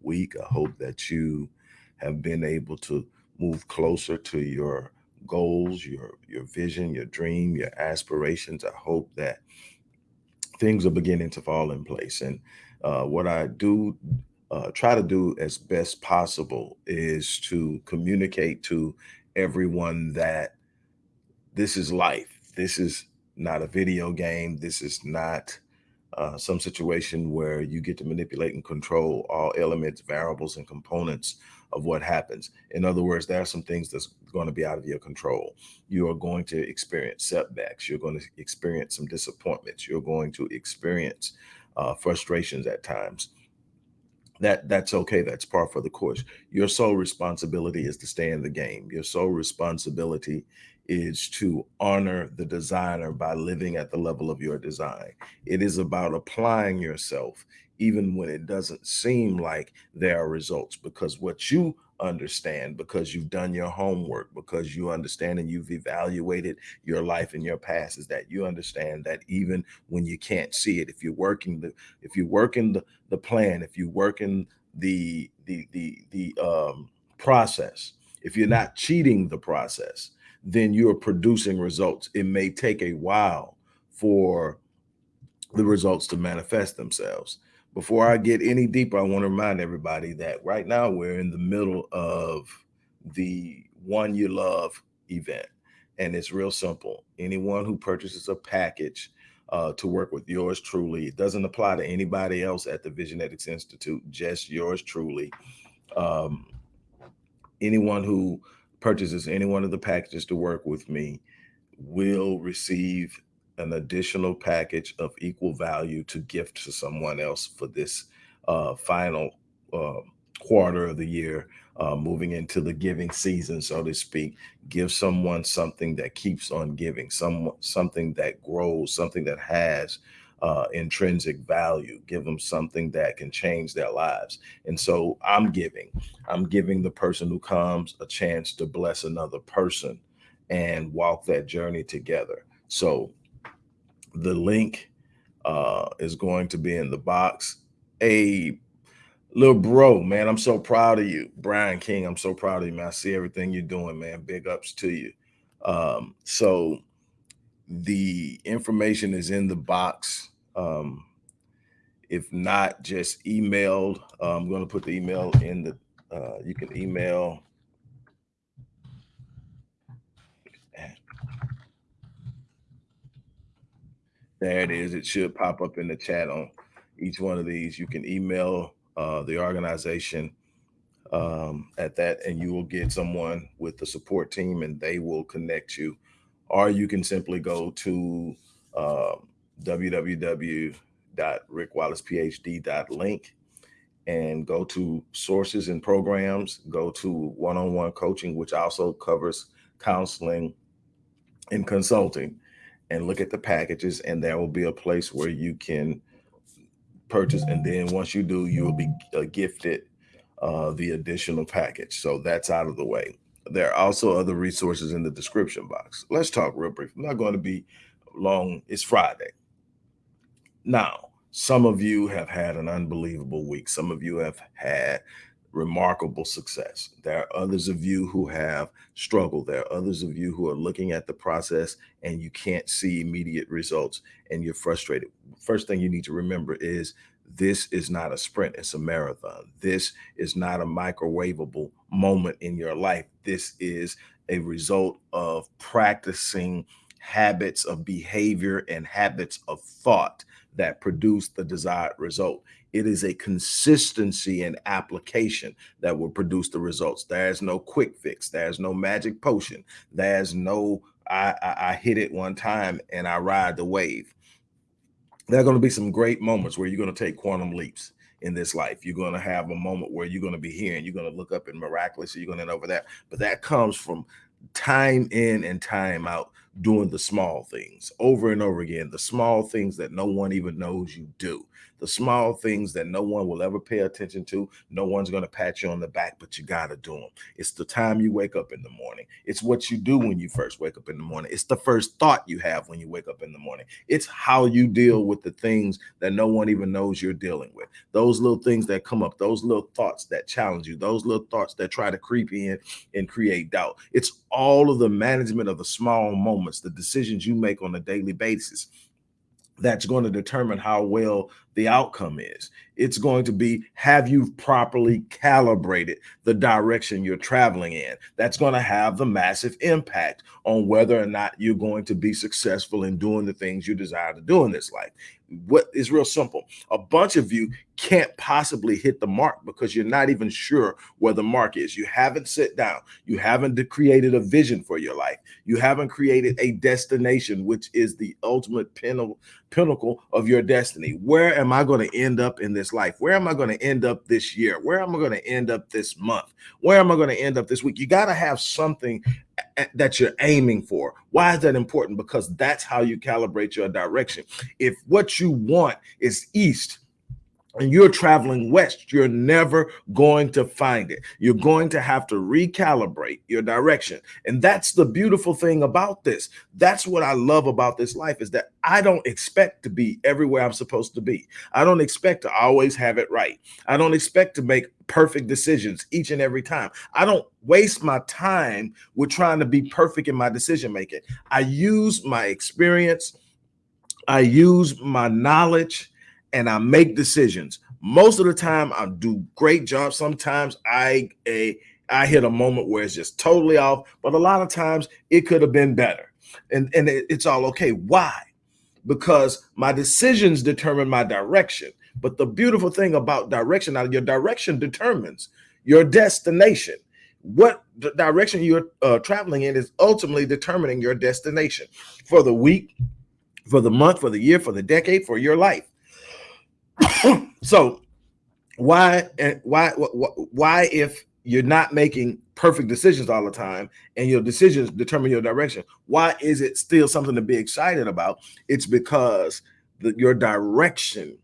week. I hope that you have been able to move closer to your goals, your your vision, your dream, your aspirations. I hope that things are beginning to fall in place. And uh, what I do uh, try to do as best possible is to communicate to everyone that this is life. This is not a video game. This is not uh, some situation where you get to manipulate and control all elements, variables, and components of what happens. In other words, there are some things that's going to be out of your control. You are going to experience setbacks. You're going to experience some disappointments. You're going to experience uh, frustrations at times that that's okay that's par for the course your sole responsibility is to stay in the game your sole responsibility is to honor the designer by living at the level of your design. It is about applying yourself even when it doesn't seem like there are results because what you understand because you've done your homework because you understand and you've evaluated your life and your past is that you understand that even when you can't see it if you're working the if you're working the, the plan if you're working the the the the um process if you're not cheating the process then you're producing results it may take a while for the results to manifest themselves before I get any deeper, I want to remind everybody that right now we're in the middle of the One You Love event. And it's real simple. Anyone who purchases a package uh, to work with yours truly, it doesn't apply to anybody else at the Visionetics Institute, just yours truly. Um, anyone who purchases any one of the packages to work with me will receive an additional package of equal value to gift to someone else for this uh, final uh, quarter of the year, uh, moving into the giving season, so to speak. Give someone something that keeps on giving, some something that grows, something that has uh, intrinsic value. Give them something that can change their lives. And so I'm giving. I'm giving the person who comes a chance to bless another person and walk that journey together. So the link uh, is going to be in the box. A little bro, man, I'm so proud of you. Brian King, I'm so proud of you, man. I see everything you're doing, man. Big ups to you. Um, so the information is in the box. Um, if not, just email. Uh, I'm going to put the email in the, uh, you can email There it is. It should pop up in the chat on each one of these. You can email uh, the organization um, at that, and you will get someone with the support team, and they will connect you. Or you can simply go to uh, www.rickwallacephd.link and go to sources and programs, go to one-on-one -on -one coaching, which also covers counseling and consulting and look at the packages and there will be a place where you can purchase and then once you do you will be uh, gifted uh, the additional package. So that's out of the way there are also other resources in the description box let's talk real brief i'm not going to be long it's friday now some of you have had an unbelievable week some of you have had remarkable success. There are others of you who have struggled. There are others of you who are looking at the process and you can't see immediate results and you're frustrated. First thing you need to remember is this is not a sprint, it's a marathon. This is not a microwavable moment in your life. This is a result of practicing habits of behavior and habits of thought that produce the desired result. It is a consistency and application that will produce the results. There's no quick fix. There's no magic potion. There's no, I, I, I hit it one time and I ride the wave. There are going to be some great moments where you're going to take quantum leaps in this life. You're going to have a moment where you're going to be here and you're going to look up and miraculously you're going to end over that. But that comes from time in and time out doing the small things over and over again, the small things that no one even knows you do the small things that no one will ever pay attention to. No one's going to pat you on the back, but you got to do them. It's the time you wake up in the morning. It's what you do when you first wake up in the morning. It's the first thought you have when you wake up in the morning. It's how you deal with the things that no one even knows you're dealing with. Those little things that come up, those little thoughts that challenge you, those little thoughts that try to creep in and create doubt. It's all of the management of the small moments, the decisions you make on a daily basis that's going to determine how well the outcome is. It's going to be have you properly calibrated the direction you're traveling in. That's going to have the massive impact on whether or not you're going to be successful in doing the things you desire to do in this life what is real simple. A bunch of you can't possibly hit the mark because you're not even sure where the mark is. You haven't sit down. You haven't created a vision for your life. You haven't created a destination, which is the ultimate pinnacle of your destiny. Where am I going to end up in this life? Where am I going to end up this year? Where am I going to end up this month? Where am I going to end up this week? You got to have something that you're aiming for. Why is that important? Because that's how you calibrate your direction. If what you want is east, and you're traveling west, you're never going to find it. You're going to have to recalibrate your direction. And that's the beautiful thing about this. That's what I love about this life is that I don't expect to be everywhere I'm supposed to be. I don't expect to always have it right. I don't expect to make perfect decisions each and every time. I don't waste my time with trying to be perfect in my decision making. I use my experience, I use my knowledge, and I make decisions. Most of the time, I do great jobs. Sometimes I a I hit a moment where it's just totally off, but a lot of times it could have been better, and and it, it's all okay. Why? Because my decisions determine my direction. But the beautiful thing about direction, now your direction determines your destination. What direction you're uh, traveling in is ultimately determining your destination for the week, for the month, for the year, for the decade, for your life. so why and why why if you're not making perfect decisions all the time and your decisions determine your direction why is it still something to be excited about? It's because the, your direction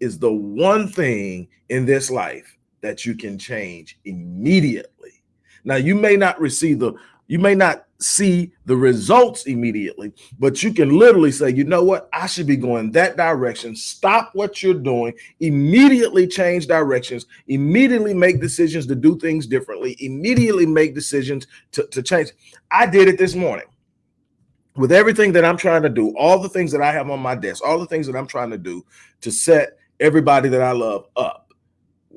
is the one thing in this life that you can change immediately. Now you may not receive the you may not see the results immediately, but you can literally say, you know what, I should be going that direction. Stop what you're doing, immediately change directions, immediately make decisions to do things differently, immediately make decisions to, to change. I did it this morning. With everything that I'm trying to do, all the things that I have on my desk, all the things that I'm trying to do to set everybody that I love up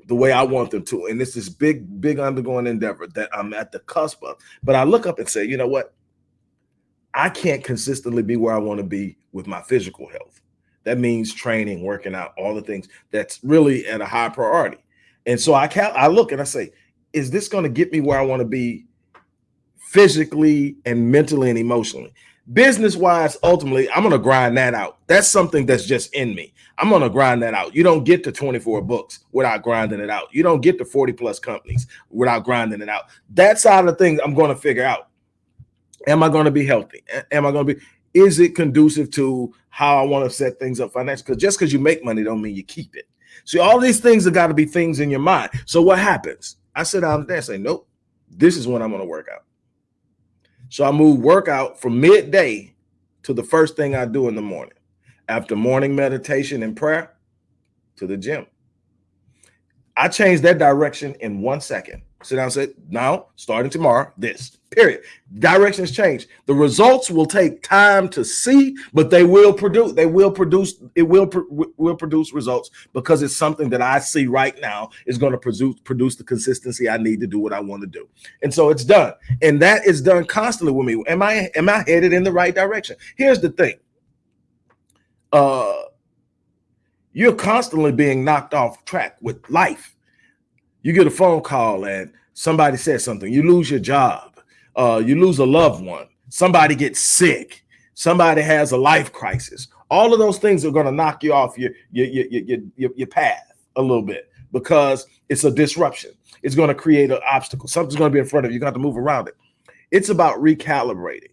the way I want them to. And it's this big, big undergoing endeavor that I'm at the cusp of. But I look up and say, you know what? I can't consistently be where I want to be with my physical health. That means training, working out, all the things that's really at a high priority. And so I can I look and I say, is this going to get me where I want to be physically and mentally and emotionally? Business wise ultimately i'm gonna grind that out. That's something that's just in me. I'm gonna grind that out. You don't get to 24 books without grinding it out. You don't get to 40 plus companies without grinding it out. That side of things i'm gonna figure out. Am i gonna be healthy? Am i gonna be is it conducive to how i want to set things up financially? Because just because you make money don't mean you keep it. See all these things have got to be things in your mind. So what happens? I sit down there and say nope. This is what i'm gonna work out so I move workout from midday to the first thing I do in the morning. After morning meditation and prayer, to the gym. I changed that direction in one second. Sit down and say, now, starting tomorrow, this, period. Directions change. The results will take time to see, but they will produce, they will produce, it will, will produce results because it's something that I see right now is going to produce, produce the consistency I need to do what I want to do. And so it's done. And that is done constantly with me. Am I, am I headed in the right direction? Here's the thing. Uh, you're constantly being knocked off track with life you get a phone call and somebody says something, you lose your job, uh, you lose a loved one, somebody gets sick, somebody has a life crisis. All of those things are going to knock you off your, your, your, your, your path a little bit because it's a disruption. It's going to create an obstacle. Something's going to be in front of you. You got to move around it. It's about recalibrating.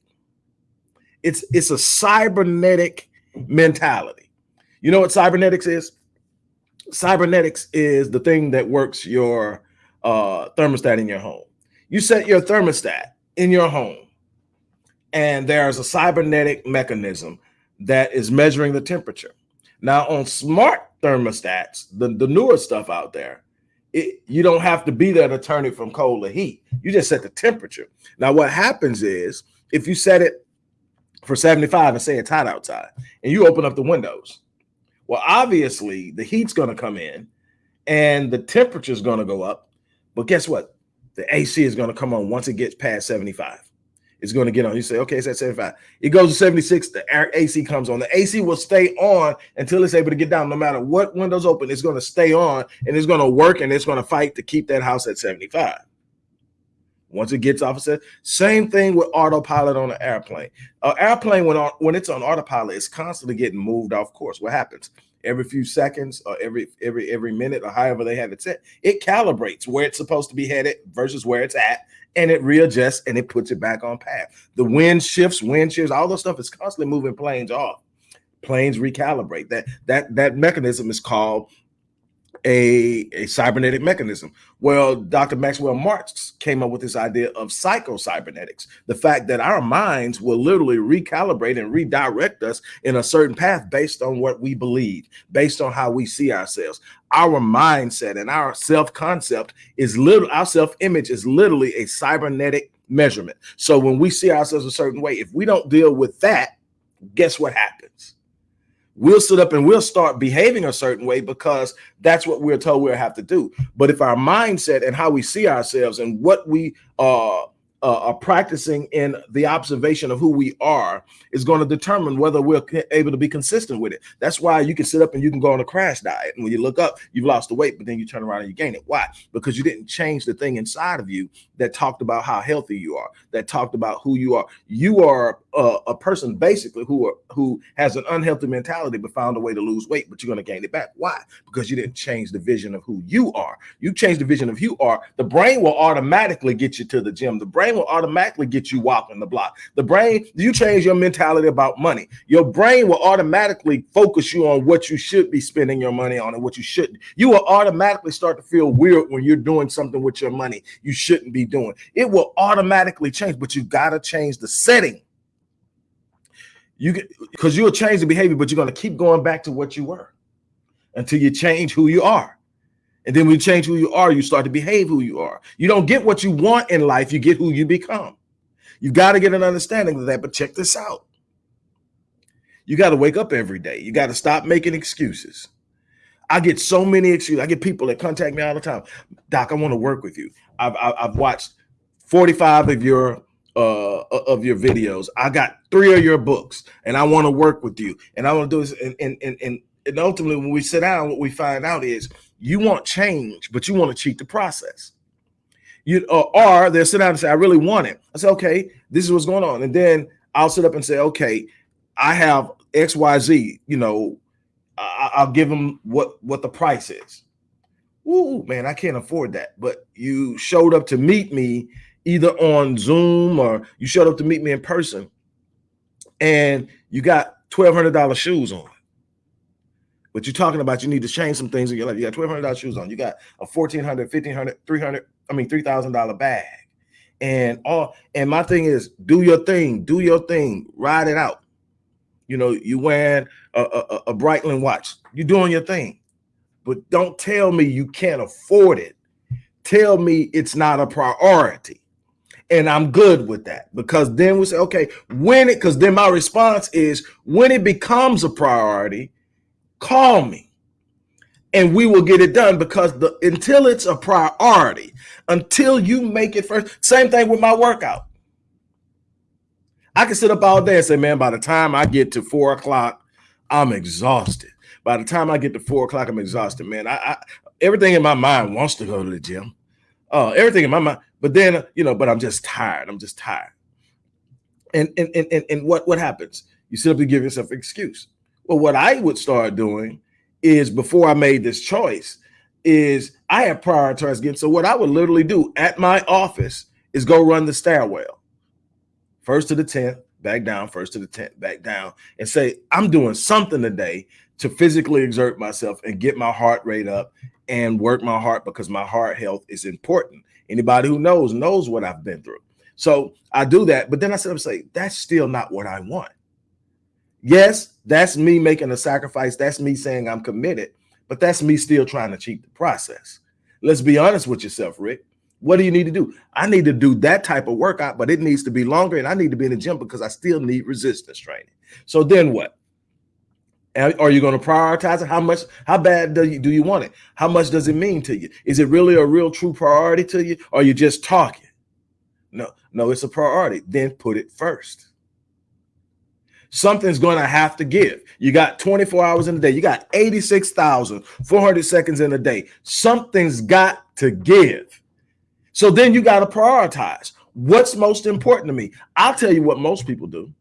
It's it's a cybernetic mentality. You know what cybernetics is? Cybernetics is the thing that works your uh, thermostat in your home. You set your thermostat in your home, and there's a cybernetic mechanism that is measuring the temperature. Now, on smart thermostats, the, the newer stuff out there, it, you don't have to be there to turn it from cold to heat. You just set the temperature. Now, what happens is if you set it for 75 and say it's hot outside and you open up the windows, well, obviously the heat's going to come in and the temperature is going to go up. But guess what? The AC is going to come on once it gets past 75. It's going to get on. You say, okay, it's at 75. It goes to 76. The AC comes on. The AC will stay on until it's able to get down. No matter what windows open, it's going to stay on and it's going to work and it's going to fight to keep that house at 75. Once it gets off, it says same thing with autopilot on an airplane. An airplane when on, when it's on autopilot, it's constantly getting moved off course. What happens? Every few seconds or every every every minute or however they have it set, it calibrates where it's supposed to be headed versus where it's at, and it readjusts and it puts it back on path. The wind shifts, wind shifts, all those stuff is constantly moving planes off. Planes recalibrate. That that that mechanism is called a, a cybernetic mechanism. Well, Dr. Maxwell Maltz came up with this idea of psycho-cybernetics, the fact that our minds will literally recalibrate and redirect us in a certain path based on what we believe, based on how we see ourselves. Our mindset and our self-concept is little, our self-image is literally a cybernetic measurement. So when we see ourselves a certain way, if we don't deal with that, guess what happens? We'll sit up and we'll start behaving a certain way because that's what we're told we'll have to do. But if our mindset and how we see ourselves and what we uh, uh, are practicing in the observation of who we are is going to determine whether we're able to be consistent with it. That's why you can sit up and you can go on a crash diet. And when you look up, you've lost the weight, but then you turn around and you gain it. Why? Because you didn't change the thing inside of you that talked about how healthy you are, that talked about who you are. You are a, person basically who are, who has an unhealthy mentality, but found a way to lose weight, but you're going to gain it back. Why? Because you didn't change the vision of who you are. You change the vision of who you are. The brain will automatically get you to the gym. The brain will automatically get you walking the block. The brain, you change your mentality about money. Your brain will automatically focus you on what you should be spending your money on and what you shouldn't. You will automatically start to feel weird when you're doing something with your money you shouldn't be doing. It will automatically change, but you got to change the setting. You because you'll change the behavior, but you're going to keep going back to what you were until you change who you are. And then when you change who you are, you start to behave who you are. You don't get what you want in life, you get who you become. You've got to get an understanding of that. But check this out. You got to wake up every day. You got to stop making excuses. I get so many excuses. I get people that contact me all the time. Doc, I want to work with you. I've, I've watched 45 of your uh of your videos. I got three of your books and I want to work with you. And I want to do this. And, and, and, and ultimately when we sit down, what we find out is you want change, but you want to cheat the process. You uh, or they'll sit down and say, I really want it. I say, okay, this is what's going on. And then I'll sit up and say, okay, I have XYZ, you know, I, will give them what what the price is. Ooh, man, I can't afford that. But you showed up to meet me either on Zoom or you showed up to meet me in person and you got $1,200 shoes on. But you're talking about you need to change some things in your life. You got $1,200 shoes on. You got a $1,400, $1,500, $300, I mean, $3,000 bag. And all, and my thing is do your thing, do your thing, ride it out. You know, you wearing a, a, a Breitling watch, you're doing your thing. But don't tell me you can't afford it. Tell me it's not a priority. And I'm good with that because then we say, okay, when it, because then my response is when it becomes a priority, call me and we will get it done because the until it's a priority, until you make it first. Same thing with my workout. I can sit up all day and say, man, by the time I get to four o'clock, I'm exhausted. By the time I get to four o'clock, I'm exhausted, man. I, I, everything in my mind wants to go to the gym. Uh, everything in my mind, but then you know, but I'm just tired. I'm just tired. And and and and what what happens? You and give yourself an excuse. Well, what I would start doing is before I made this choice, is I have prioritized getting. So what I would literally do at my office is go run the stairwell, first to the tenth, back down, first to the tenth, back down, and say I'm doing something today to physically exert myself and get my heart rate up and work my heart because my heart health is important. Anybody who knows knows what I've been through. So I do that, but then I said, I'm say that's still not what I want. Yes, that's me making a sacrifice. That's me saying I'm committed, but that's me still trying to cheat the process. Let's be honest with yourself, Rick. What do you need to do? I need to do that type of workout, but it needs to be longer and I need to be in the gym because I still need resistance training. So then what? Are you going to prioritize it? How much, how bad do you, do you want it? How much does it mean to you? Is it really a real true priority to you? Or are you just talking? No, no, it's a priority. Then put it first. Something's going to have to give. You got 24 hours in a day. You got 86,400 seconds in a day. Something's got to give. So then you got to prioritize. What's most important to me? I'll tell you what most people do.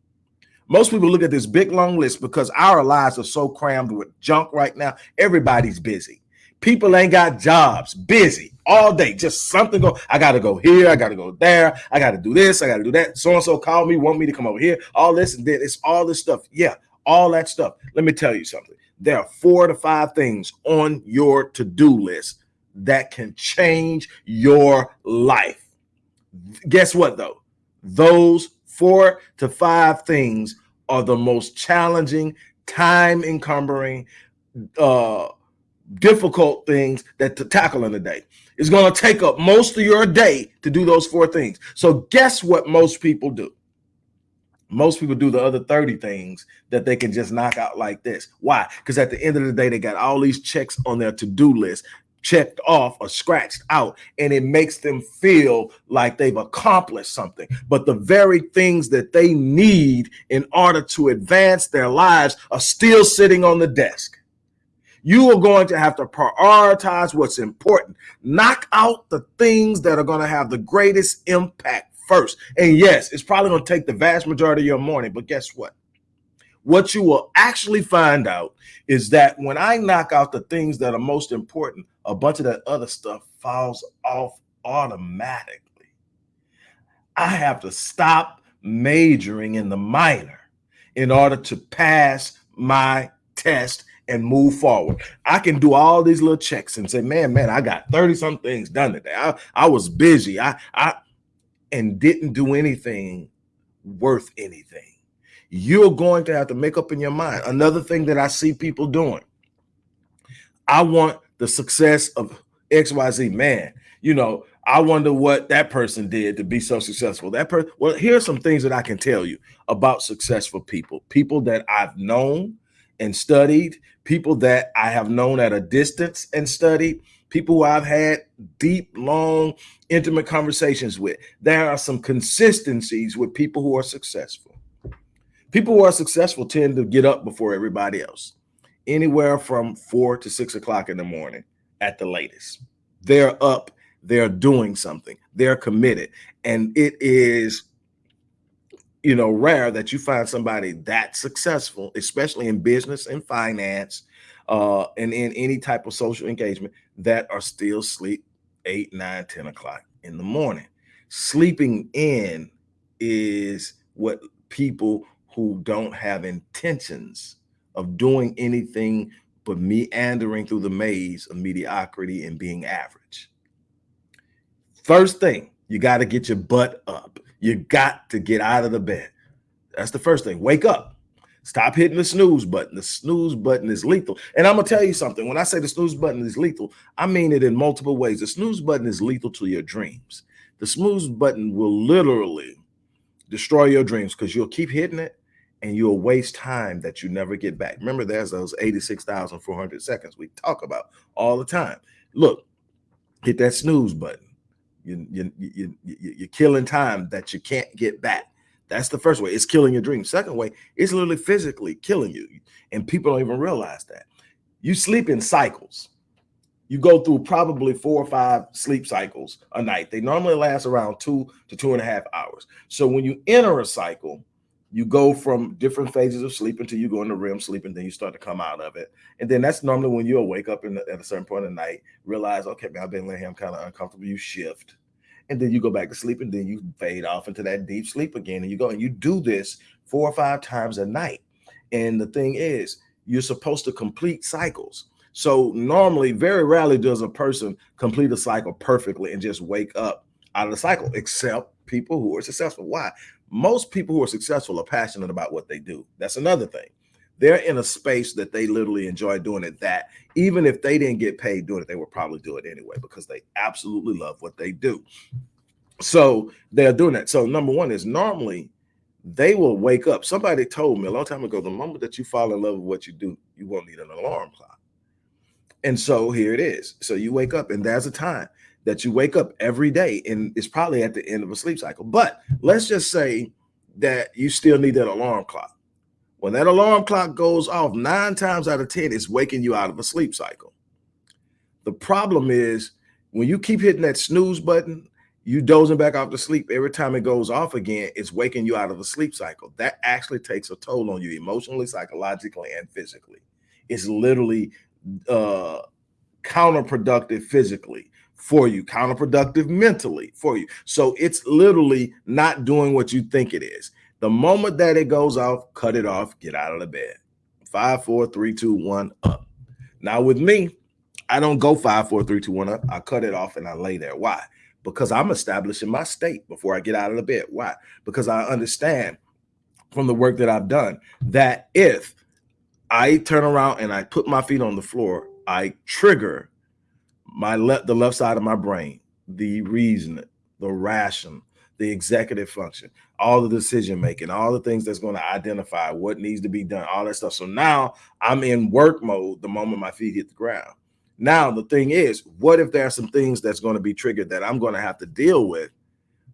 Most people look at this big long list because our lives are so crammed with junk right now. Everybody's busy. People ain't got jobs, busy all day, just something go. I got to go here. I got to go there. I got to do this. I got to do that. So and so called me, want me to come over here. All this and then it's all this stuff. Yeah, all that stuff. Let me tell you something. There are four to five things on your to do list that can change your life. Guess what, though? Those four to five things are the most challenging, time encumbering, uh, difficult things that to tackle in a day. It's going to take up most of your day to do those four things. So guess what most people do? Most people do the other 30 things that they can just knock out like this. Why? Because at the end of the day, they got all these checks on their to-do list checked off or scratched out and it makes them feel like they've accomplished something. But the very things that they need in order to advance their lives are still sitting on the desk. You are going to have to prioritize what's important. Knock out the things that are going to have the greatest impact first. And yes it's probably going to take the vast majority of your morning but guess what? What you will actually find out is that when I knock out the things that are most important, a bunch of that other stuff falls off automatically. I have to stop majoring in the minor in order to pass my test and move forward. I can do all these little checks and say, man, man, I got 30 some things done today. I, I was busy. I, I, and didn't do anything worth anything you're going to have to make up in your mind. Another thing that I see people doing, I want the success of XYZ man. You know, I wonder what that person did to be so successful. That person, well, here's some things that I can tell you about successful people, people that I've known and studied, people that I have known at a distance and studied, people who I've had deep, long, intimate conversations with. There are some consistencies with people who are successful. People who are successful tend to get up before everybody else, anywhere from four to six o'clock in the morning at the latest. They're up, they're doing something, they're committed. And it is, you know, rare that you find somebody that successful, especially in business and finance, uh, and in any type of social engagement that are still sleep eight, nine, 10 o'clock in the morning. Sleeping in is what people who don't have intentions of doing anything but meandering through the maze of mediocrity and being average. First thing, you got to get your butt up. You got to get out of the bed. That's the first thing. Wake up. Stop hitting the snooze button. The snooze button is lethal. And I'm going to tell you something. When I say the snooze button is lethal, I mean it in multiple ways. The snooze button is lethal to your dreams. The snooze button will literally destroy your dreams because you'll keep hitting it and you'll waste time that you never get back. Remember, there's those 86,400 seconds we talk about all the time. Look, hit that snooze button. You, you, you, you, you're killing time that you can't get back. That's the first way. It's killing your dream. Second way, it's literally physically killing you. And people don't even realize that. You sleep in cycles. You go through probably four or five sleep cycles a night. They normally last around two to two and a half hours. So when you enter a cycle, you go from different phases of sleep until you go into REM sleep and then you start to come out of it. And then that's normally when you'll wake up the, at a certain point of the night, realize, okay, man, I've been laying here, I'm kind of uncomfortable. You shift and then you go back to sleep and then you fade off into that deep sleep again. And you go and you do this four or five times a night. And the thing is, you're supposed to complete cycles. So normally, very rarely does a person complete a cycle perfectly and just wake up out of the cycle, except people who are successful. Why? Most people who are successful are passionate about what they do. That's another thing. They're in a space that they literally enjoy doing it. That even if they didn't get paid doing it, they would probably do it anyway because they absolutely love what they do. So they're doing that. So number one is normally they will wake up. Somebody told me a long time ago, the moment that you fall in love with what you do, you won't need an alarm clock. And so here it is. So you wake up, and there's a time that you wake up every day, and it's probably at the end of a sleep cycle. But let's just say that you still need that alarm clock. When that alarm clock goes off, nine times out of 10, it's waking you out of a sleep cycle. The problem is when you keep hitting that snooze button you dozing back off to sleep every time it goes off again it's waking you out of a sleep cycle that actually takes a toll on you emotionally psychologically and physically it's literally uh counterproductive physically for you counterproductive mentally for you. So it's literally not doing what you think it is. The moment that it goes off cut it off get out of the bed. Five four three two one up. Now with me i don't go five four three two one up. I cut it off and i lay there. Why? Because I'm establishing my state before I get out of the bed. Why? Because I understand from the work that I've done that if I turn around and I put my feet on the floor, I trigger my left the left side of my brain, the reason, the ration, the executive function, all the decision making, all the things that's going to identify what needs to be done, all that stuff. So now I'm in work mode the moment my feet hit the ground. Now, the thing is, what if there are some things that's going to be triggered that I'm going to have to deal with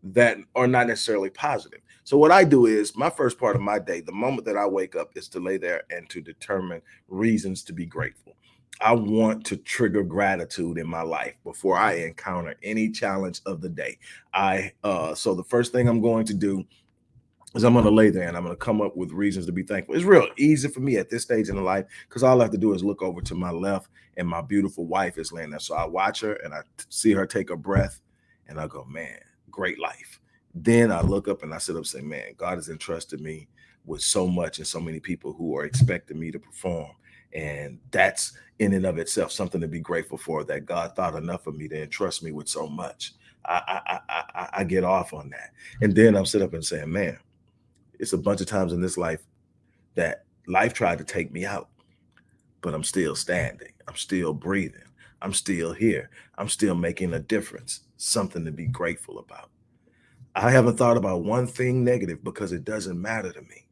that are not necessarily positive? So, what I do is my first part of my day, the moment that I wake up, is to lay there and to determine reasons to be grateful. I want to trigger gratitude in my life before I encounter any challenge of the day. I uh so the first thing I'm going to do is I'm going to lay there and I'm going to come up with reasons to be thankful. It's real easy for me at this stage in the life because all I have to do is look over to my left and my beautiful wife is laying there. So I watch her and I see her take a breath and I go, man, great life. Then I look up and I sit up and say, man, God has entrusted me with so much and so many people who are expecting me to perform. And that's in and of itself something to be grateful for that God thought enough of me to entrust me with so much. I, I, I, I get off on that. And then I'm sitting up and saying, man, it's a bunch of times in this life that life tried to take me out, but I'm still standing. I'm still breathing. I'm still here. I'm still making a difference, something to be grateful about. I haven't thought about one thing negative because it doesn't matter to me.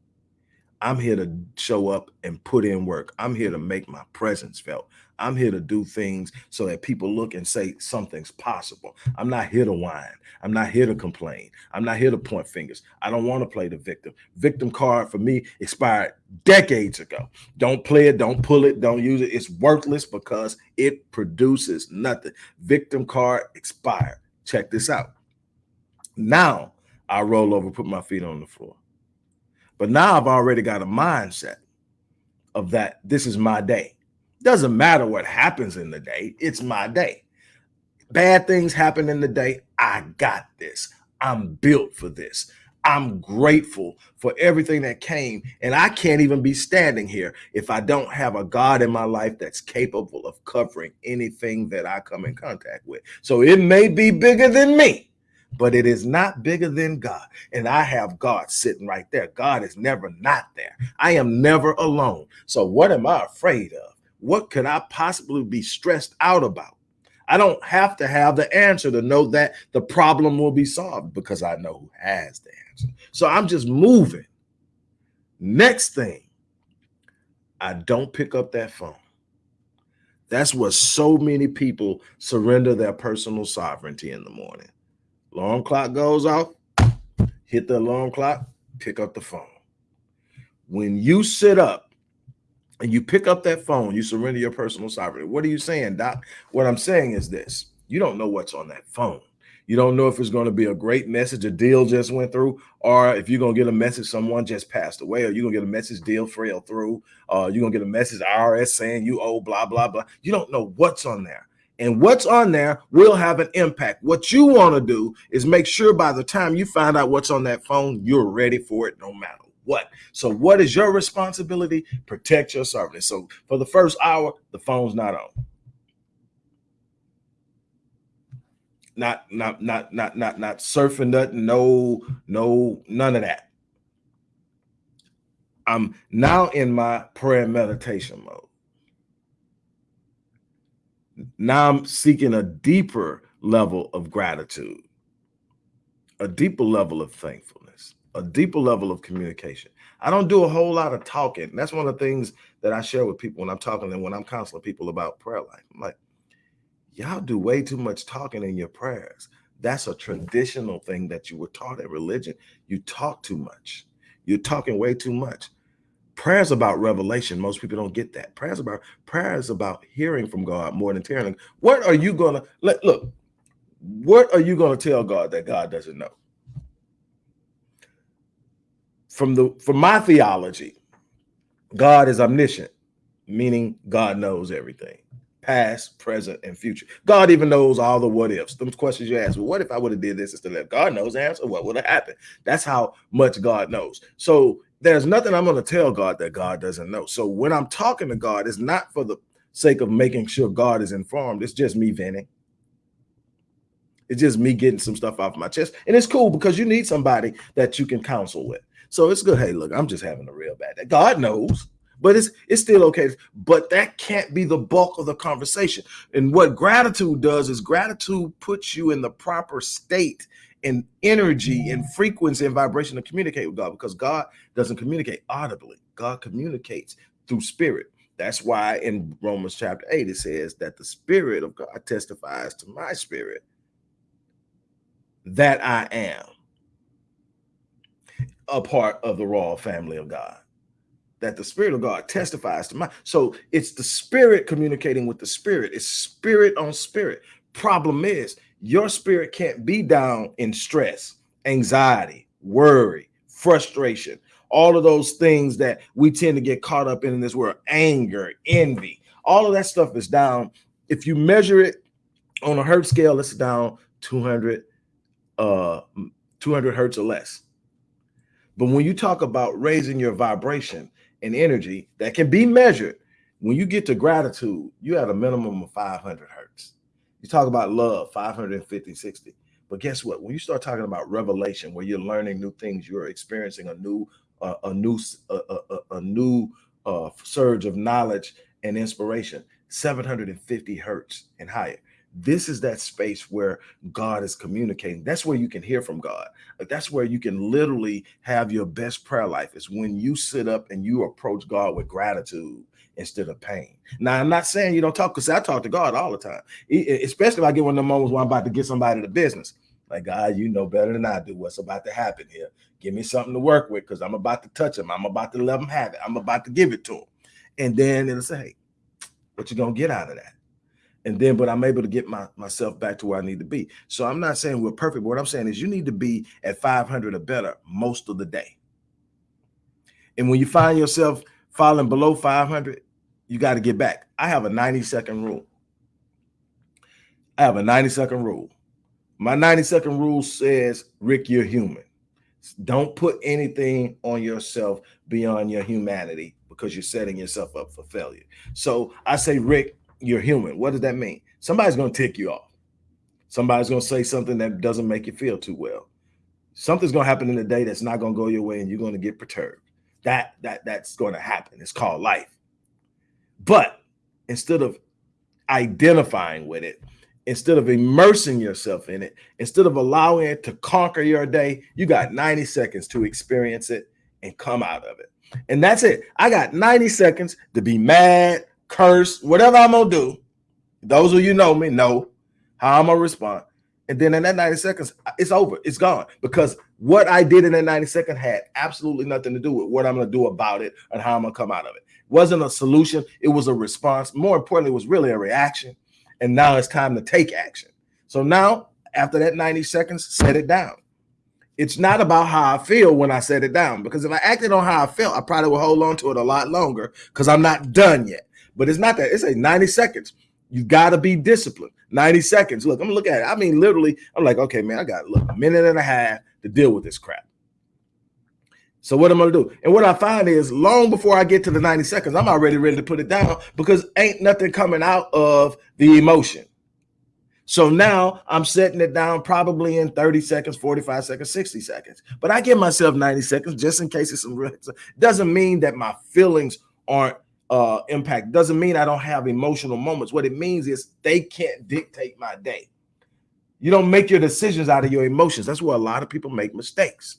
I'm here to show up and put in work. I'm here to make my presence felt. I'm here to do things so that people look and say something's possible. I'm not here to whine. I'm not here to complain. I'm not here to point fingers. I don't want to play the victim. Victim card for me expired decades ago. Don't play it. Don't pull it. Don't use it. It's worthless because it produces nothing. Victim card expired. Check this out. Now I roll over, put my feet on the floor. But now I've already got a mindset of that this is my day. Doesn't matter what happens in the day, it's my day. Bad things happen in the day. I got this. I'm built for this. I'm grateful for everything that came. And I can't even be standing here if I don't have a God in my life that's capable of covering anything that I come in contact with. So it may be bigger than me but it is not bigger than God. And I have God sitting right there. God is never not there. I am never alone. So what am I afraid of? What could I possibly be stressed out about? I don't have to have the answer to know that the problem will be solved because I know who has the answer. So I'm just moving. Next thing, I don't pick up that phone. That's what so many people surrender their personal sovereignty in the morning. Alarm clock goes off, hit the alarm clock, pick up the phone. When you sit up and you pick up that phone, you surrender your personal sovereignty. What are you saying, Doc? What I'm saying is this you don't know what's on that phone. You don't know if it's going to be a great message, a deal just went through, or if you're going to get a message someone just passed away, or you're going to get a message deal fell through, you're going to get a message IRS saying you owe blah, blah, blah. You don't know what's on there and what's on there will have an impact. What you want to do is make sure by the time you find out what's on that phone, you're ready for it no matter what? So, what is your responsibility? Protect your servant. So, for the first hour, the phone's not on. Not, not, not, not, not, not surfing nothing. No, no, none of that. I'm now in my prayer meditation mode. Now I'm seeking a deeper level of gratitude, a deeper level of thankfulness, a deeper level of communication. I don't do a whole lot of talking. That's one of the things that I share with people when I'm talking and when I'm counseling people about prayer life. I'm like, y'all do way too much talking in your prayers. That's a traditional thing that you were taught in religion. You talk too much. You're talking way too much. Prayer is about revelation. Most people don't get that. Prayer is about prayer is about hearing from God more than hearing. What are you gonna let look? What are you gonna tell God that God doesn't know? From the from my theology, God is omniscient, meaning God knows everything past, present, and future. God even knows all the what ifs. Those questions you ask. Well, what if I would have did this instead of? God knows the answer? What would have happened? That's how much God knows. So there's nothing I'm going to tell God that God doesn't know. So when I'm talking to God, it's not for the sake of making sure God is informed. It's just me venting. It's just me getting some stuff off my chest. And it's cool because you need somebody that you can counsel with. So it's good. Hey, look, I'm just having a real bad day. God knows but it's it's still okay. But that can't be the bulk of the conversation. And what gratitude does is gratitude puts you in the proper state and energy and frequency and vibration to communicate with God because God doesn't communicate audibly. God communicates through spirit. That's why in Romans chapter 8 it says that the spirit of God testifies to my spirit that I am a part of the royal family of God that the spirit of God testifies to my so it's the spirit communicating with the spirit it's spirit on spirit problem is your spirit can't be down in stress anxiety worry frustration all of those things that we tend to get caught up in in this world anger envy all of that stuff is down if you measure it on a hertz scale it's down 200 uh 200 hertz or less but when you talk about raising your vibration and energy that can be measured. When you get to gratitude, you have a minimum of 500 hertz. You talk about love, 550, 60. But guess what? When you start talking about revelation, where you're learning new things, you're experiencing a new, uh, a new, a, a, a new uh, surge of knowledge and inspiration, 750 hertz and higher. This is that space where God is communicating. That's where you can hear from God. That's where you can literally have your best prayer life is when you sit up and you approach God with gratitude instead of pain. Now, I'm not saying you don't talk because I talk to God all the time, especially if I get one of the moments where I'm about to get somebody to business. Like, God, you know better than I do what's about to happen here. Give me something to work with because I'm about to touch him. I'm about to let him have it. I'm about to give it to him. And then it'll say, hey, what you going to get out of that? and then but i'm able to get my, myself back to where i need to be so i'm not saying we're perfect but what i'm saying is you need to be at 500 or better most of the day and when you find yourself falling below 500 you got to get back i have a 90 second rule i have a 90 second rule my 90 second rule says rick you're human don't put anything on yourself beyond your humanity because you're setting yourself up for failure so i say rick you're human. What does that mean? Somebody's going to tick you off. Somebody's going to say something that doesn't make you feel too well. Something's going to happen in the day that's not going to go your way and you're going to get perturbed. That that that's going to happen. It's called life. But instead of identifying with it, instead of immersing yourself in it, instead of allowing it to conquer your day, you got 90 seconds to experience it and come out of it. And that's it. I got 90 seconds to be mad, curse, whatever I'm gonna do. Those of you know me know how I'm gonna respond. And then in that 90 seconds, it's over, it's gone. Because what I did in that 90 second had absolutely nothing to do with what I'm gonna do about it and how I'm gonna come out of it. Wasn't a solution, it was a response. More importantly, it was really a reaction. And now it's time to take action. So now, after that 90 seconds, set it down. It's not about how I feel when I set it down, because if I acted on how I felt, I probably would hold on to it a lot longer because I'm not done yet. But it's not that. It's a 90 seconds. You got to be disciplined. 90 seconds. Look, I'm looking at it. I mean, literally, I'm like, okay, man, I got look a minute and a half to deal with this crap. So what I'm gonna do, and what I find is, long before I get to the 90 seconds, I'm already ready to put it down because ain't nothing coming out of the emotion. So now I'm setting it down probably in 30 seconds, 45 seconds, 60 seconds. But I give myself 90 seconds just in case it's some real. Doesn't mean that my feelings aren't uh impact. Doesn't mean I don't have emotional moments. What it means is they can't dictate my day. You don't make your decisions out of your emotions. That's where a lot of people make mistakes.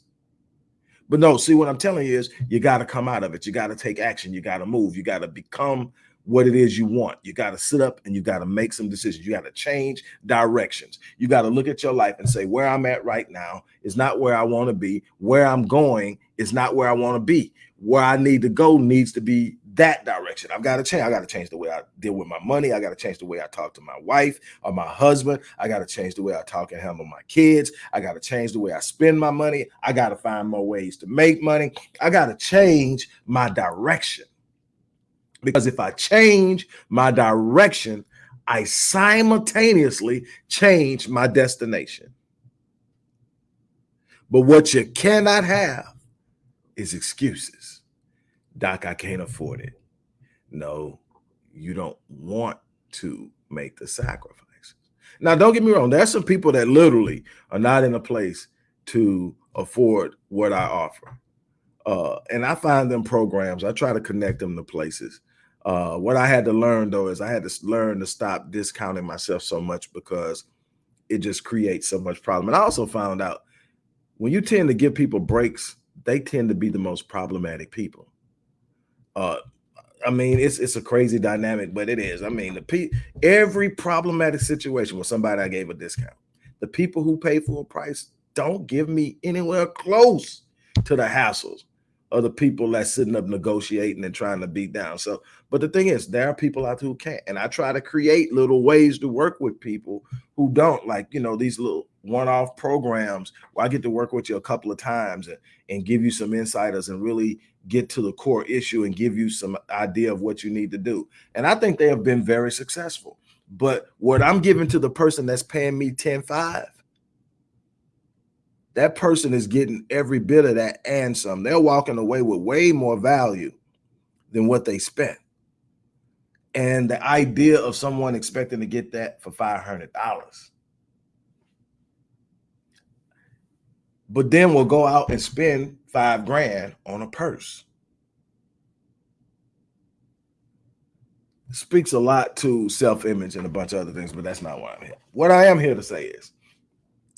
But no, see what I'm telling you is you got to come out of it. You got to take action. You got to move. You got to become what it is you want. You got to sit up and you got to make some decisions. You got to change directions. You got to look at your life and say, where I'm at right now is not where I want to be. Where I'm going is not where I want to be. Where I need to go needs to be that direction. I've got to change. I got to change the way I deal with my money. I got to change the way I talk to my wife or my husband. I got to change the way I talk and handle my kids. I got to change the way I spend my money. I got to find more ways to make money. I got to change my direction. Because if I change my direction, I simultaneously change my destination. But what you cannot have is excuses. Doc, I can't afford it. No, you don't want to make the sacrifices. Now, don't get me wrong. There's some people that literally are not in a place to afford what I offer. Uh, and I find them programs. I try to connect them to places uh, what I had to learn though is I had to learn to stop discounting myself so much because it just creates so much problem. And I also found out when you tend to give people breaks, they tend to be the most problematic people. Uh, I mean, it's it's a crazy dynamic, but it is. I mean, the pe every problematic situation with somebody I gave a discount, the people who pay full price don't give me anywhere close to the hassles other people that's sitting up negotiating and trying to beat down. So, but the thing is, there are people out there who can't. And I try to create little ways to work with people who don't like, you know, these little one-off programs where I get to work with you a couple of times and, and give you some insiders and really get to the core issue and give you some idea of what you need to do. And I think they have been very successful. But what I'm giving to the person that's paying me 10 5 that person is getting every bit of that and some. They're walking away with way more value than what they spent. And the idea of someone expecting to get that for $500. But then we'll go out and spend five grand on a purse. speaks a lot to self-image and a bunch of other things, but that's not why I'm here. What I am here to say is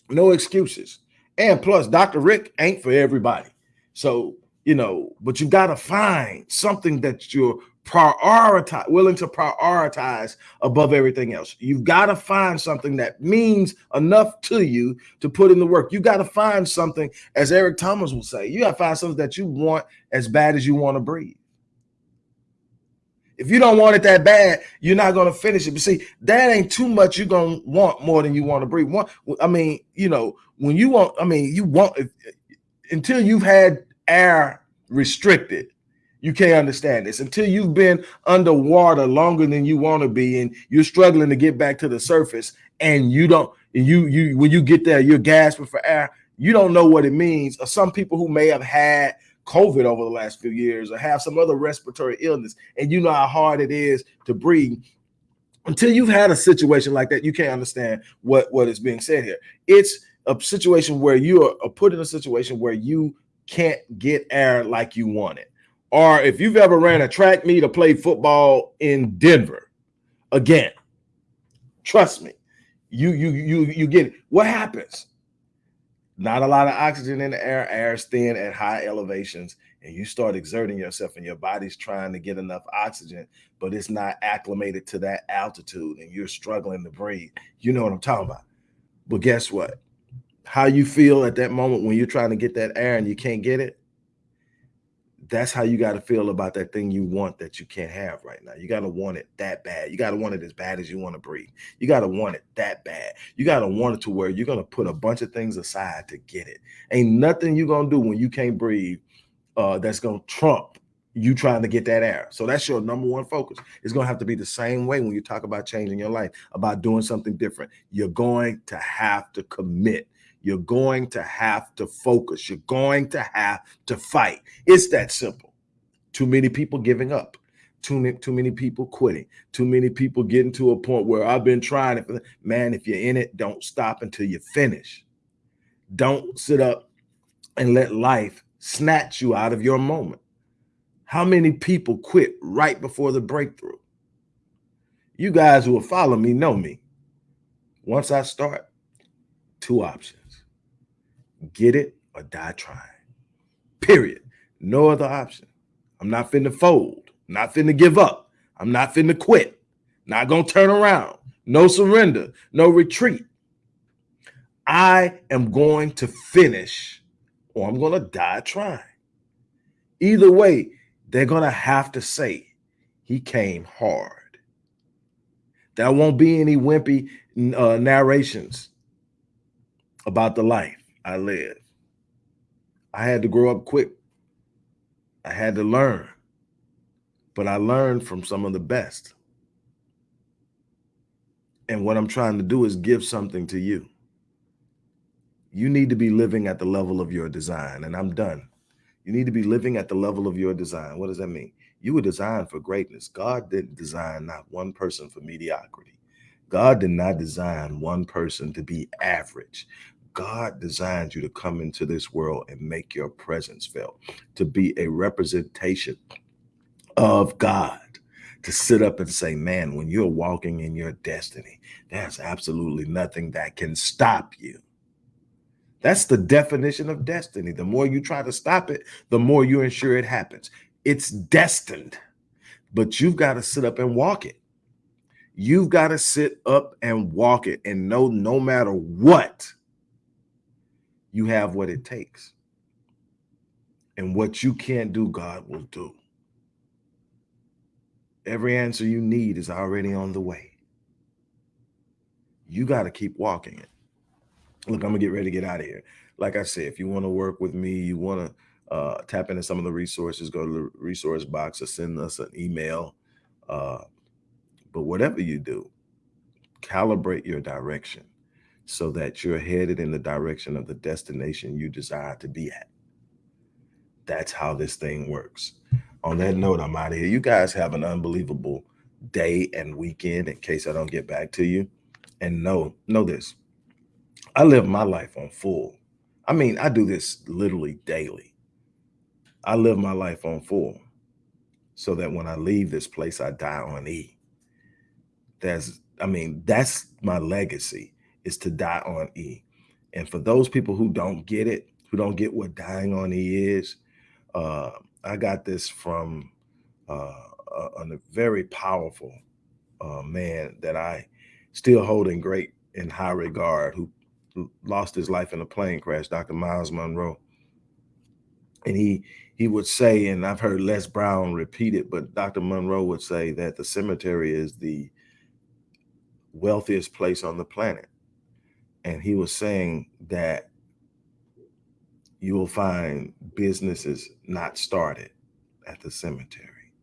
no excuses. And plus, Dr. Rick ain't for everybody. So, you know, but you got to find something that you're prioritize willing to prioritize above everything else. You've got to find something that means enough to you to put in the work. You got to find something, as Eric Thomas will say, you got to find something that you want as bad as you want to breathe. If you don't want it that bad, you're not going to finish it. But see, that ain't too much. You're going to want more than you want to breathe. Want, I mean, you know, when you want, I mean, you want until you've had air restricted, you can't understand this. Until you've been underwater longer than you want to be, and you're struggling to get back to the surface, and you don't, you you when you get there, you're gasping for air. You don't know what it means. Or some people who may have had COVID over the last few years or have some other respiratory illness, and you know how hard it is to breathe. Until you've had a situation like that, you can't understand what, what is being said here. It's a situation where you are put in a situation where you can't get air like you want it. Or if you've ever ran a track meet or played football in Denver, again, trust me, you you you you get it. What happens? not a lot of oxygen in the air, air is thin at high elevations, and you start exerting yourself and your body's trying to get enough oxygen, but it's not acclimated to that altitude and you're struggling to breathe. You know what I'm talking about. But guess what? How you feel at that moment when you're trying to get that air and you can't get it, that's how you got to feel about that thing you want that you can't have right now. You got to want it that bad. You got to want it as bad as you want to breathe. You got to want it that bad. You got to want it to where you're going to put a bunch of things aside to get it. Ain't nothing you're going to do when you can't breathe uh, that's going to trump you trying to get that air. So that's your number one focus. It's going to have to be the same way when you talk about changing your life, about doing something different. You're going to have to commit You're going to have to focus. You're going to have to fight. It's that simple. Too many people giving up. Too many, too many people quitting. Too many people getting to a point where I've been trying it. Man, if you're in it, don't stop until you finish. Don't sit up and let life snatch you out of your moment. How many people quit right before the breakthrough? You guys who will follow me know me. Once I start, two options. Get it or die trying. Period. No other option. I'm not finna fold. Not finna give up. I'm not finna quit. Not gonna turn around. No surrender. No retreat. I am going to finish or I'm gonna die trying. Either way, they're to have to say he came hard. There won't be any wimpy uh, narrations about the life I live. I had to grow up quick. I had to learn, but I learned from some of the best. And what I'm trying to do is give something to you. You need to be living at the level of your design, and I'm done. You need to be living at the level of your design. What does that mean? You were designed for greatness. God didn't design not one person for mediocrity. God did not design one person to be average. God designed you to come into this world and make your presence felt, to be a representation of God, to sit up and say, man, when you're walking in your destiny, there's absolutely nothing that can stop you. That's the definition of destiny. The more you try to stop it, the more you ensure it happens. It's destined, but you've got to sit up and walk it. You've got to sit up and walk it and know no matter what, you have what it takes. And what you can't do, God will do. Every answer you need is already on the way. You got to keep walking it look, I'm gonna get ready to get out of here. Like I said, if you want to work with me, you want to uh, tap into some of the resources, go to the resource box or send us an email. Uh, but whatever you do, calibrate your direction so that you're headed in the direction of the destination you desire to be at. That's how this thing works. On that note, I'm out of here. You guys have an unbelievable day and weekend in case I don't get back to you. And know, know this I live my life on full. I mean, I do this literally daily. I live my life on full so that when I leave this place, I die on E. That's, I mean, that's my legacy is to die on E. And for those people who don't get it, who don't get what dying on E is, uh, I got this from uh, a, a very powerful uh, man that I still hold in great in high regard, who lost his life in a plane crash, Dr. Myles Munroe. And he he would say, and I've heard Les Brown repeat it, but Dr. Munroe would say that the cemetery is the wealthiest place on the planet. And he was saying that you will find businesses not started at the cemetery,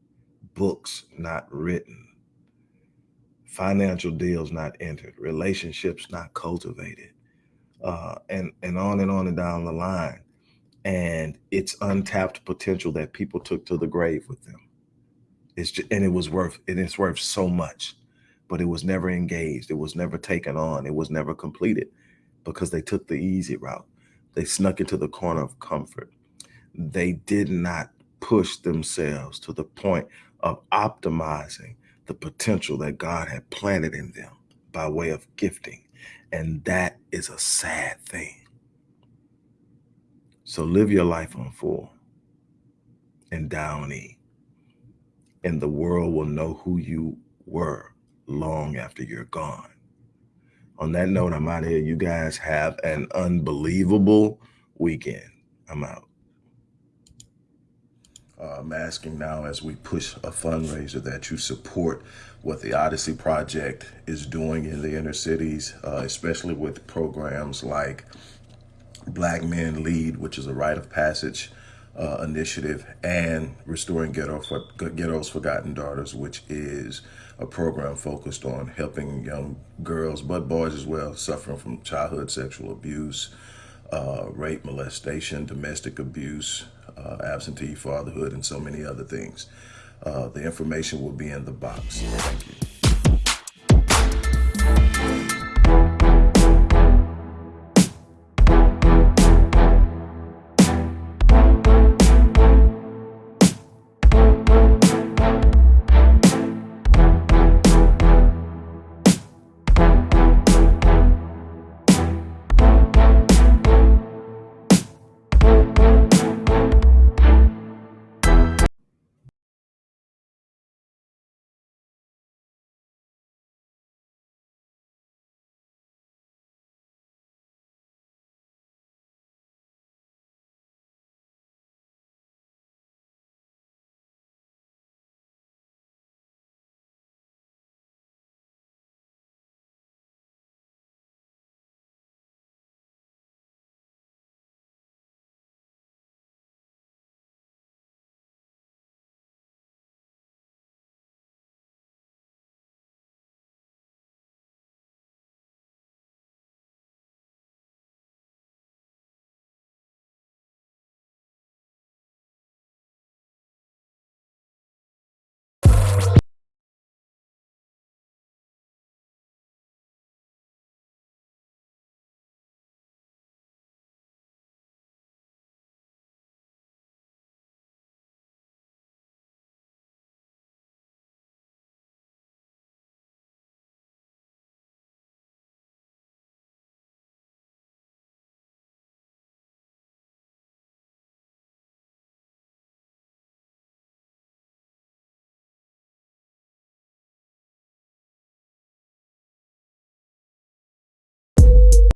books not written, financial deals not entered, relationships not cultivated, uh, and and on and on and down the line. And it's untapped potential that people took to the grave with them. It's just, and it was worth and it's worth so much, but it was never engaged. It was never taken on. It was never completed because they took the easy route. They snuck into the corner of comfort. They did not push themselves to the point of optimizing the potential that God had planted in them by way of gifting and that is a sad thing. So live your life on full and down E. And the world will know who you were long after you're gone. On that note, I'm out of here. You guys have an unbelievable weekend. I'm out. Uh, I'm asking now as we push a fundraiser that you support what the Odyssey Project is doing in the inner cities, uh, especially with programs like Black Men Lead, which is a rite of passage uh, initiative and Restoring Ghetto for, Ghetto's Forgotten Daughters, which is a program focused on helping young girls, but boys as well, suffering from childhood sexual abuse, uh, rape, molestation, domestic abuse, uh, absentee fatherhood, and so many other things. Uh, the information will be in the box. Thank you.